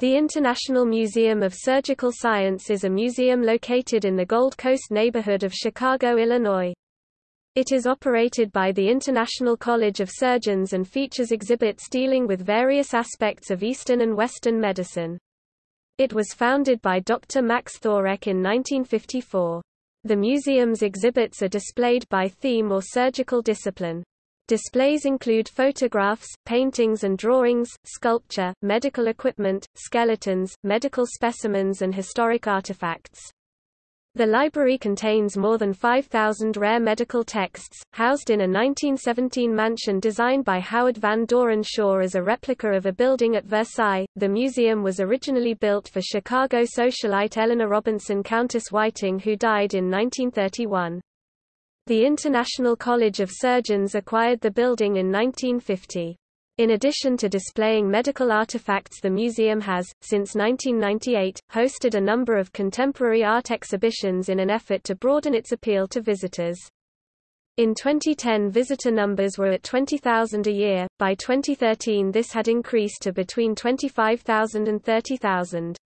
The International Museum of Surgical Science is a museum located in the Gold Coast neighborhood of Chicago, Illinois. It is operated by the International College of Surgeons and features exhibits dealing with various aspects of Eastern and Western medicine. It was founded by Dr. Max Thorek in 1954. The museum's exhibits are displayed by theme or surgical discipline. Displays include photographs, paintings and drawings, sculpture, medical equipment, skeletons, medical specimens and historic artifacts. The library contains more than 5,000 rare medical texts, housed in a 1917 mansion designed by Howard Van Doren Shaw as a replica of a building at Versailles. The museum was originally built for Chicago socialite Eleanor Robinson Countiss Whiting who died in 1931. The International College of Surgeons acquired the building in 1950. In addition to displaying medical artifacts the museum has, since 1998, hosted a number of contemporary art exhibitions in an effort to broaden its appeal to visitors. In 2010 visitor numbers were at 20,000 a year, by 2013 this had increased to between 25,000 and 30,000.